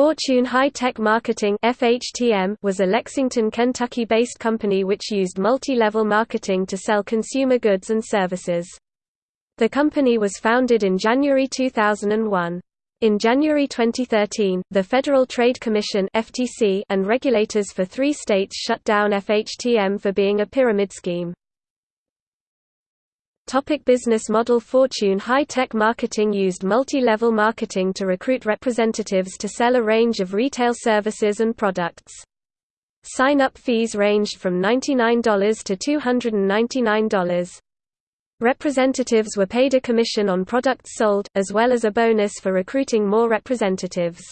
Fortune High-Tech Marketing (FHTM) was a Lexington, Kentucky-based company which used multi-level marketing to sell consumer goods and services. The company was founded in January 2001. In January 2013, the Federal Trade Commission and regulators for 3 states shut down FHTM for being a pyramid scheme. Topic business model Fortune High-Tech Marketing used multi-level marketing to recruit representatives to sell a range of retail services and products. Sign-up fees ranged from $99 to $299. Representatives were paid a commission on products sold, as well as a bonus for recruiting more representatives.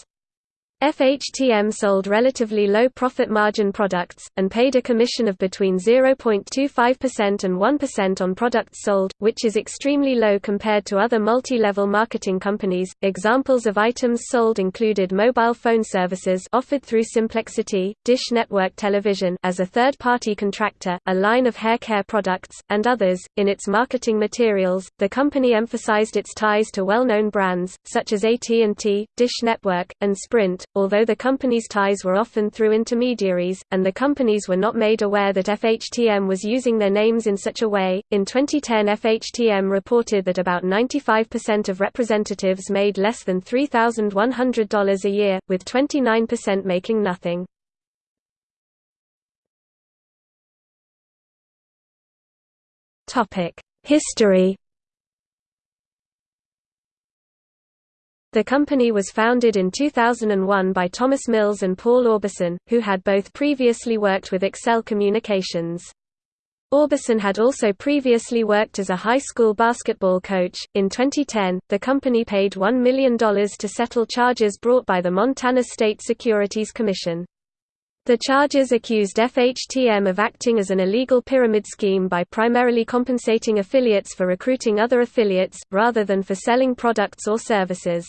FHTM sold relatively low profit margin products, and paid a commission of between 0.25% and 1% on products sold, which is extremely low compared to other multi-level marketing companies. Examples of items sold included mobile phone services offered through Simplexity, Dish Network Television as a third-party contractor, a line of hair care products, and others. In its marketing materials, the company emphasized its ties to well-known brands such as AT&T, Dish Network, and Sprint although the company's ties were often through intermediaries, and the companies were not made aware that FHTM was using their names in such a way. In 2010, FHTM reported that about 95% of representatives made less than $3,100 a year, with 29% making nothing. History The company was founded in 2001 by Thomas Mills and Paul Orbison, who had both previously worked with Excel Communications. Orbison had also previously worked as a high school basketball coach. In 2010, the company paid $1 million to settle charges brought by the Montana State Securities Commission. The charges accused FHTM of acting as an illegal pyramid scheme by primarily compensating affiliates for recruiting other affiliates, rather than for selling products or services.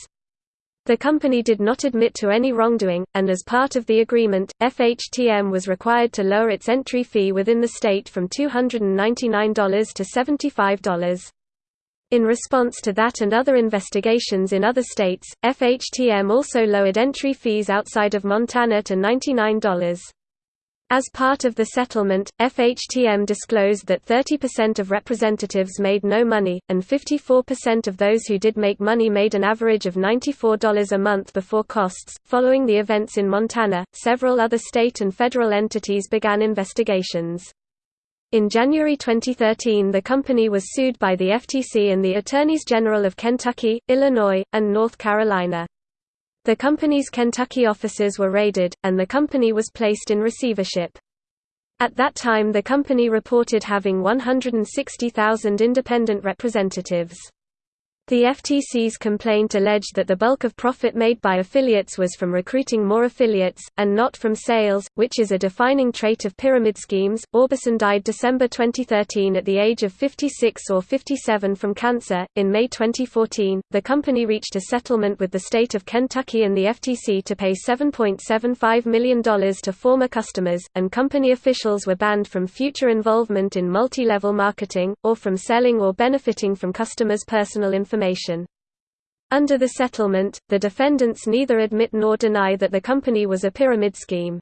The company did not admit to any wrongdoing, and as part of the agreement, FHTM was required to lower its entry fee within the state from $299 to $75. In response to that and other investigations in other states, FHTM also lowered entry fees outside of Montana to $99. As part of the settlement, FHTM disclosed that 30% of representatives made no money, and 54% of those who did make money made an average of $94 a month before costs. Following the events in Montana, several other state and federal entities began investigations. In January 2013 the company was sued by the FTC and the Attorneys General of Kentucky, Illinois, and North Carolina. The company's Kentucky offices were raided, and the company was placed in receivership. At that time the company reported having 160,000 independent representatives. The FTC's complaint alleged that the bulk of profit made by affiliates was from recruiting more affiliates, and not from sales, which is a defining trait of pyramid schemes. Orbison died December 2013 at the age of 56 or 57 from cancer. In May 2014, the company reached a settlement with the state of Kentucky and the FTC to pay $7.75 million to former customers, and company officials were banned from future involvement in multi level marketing, or from selling or benefiting from customers' personal information information. Under the settlement, the defendants neither admit nor deny that the company was a pyramid scheme.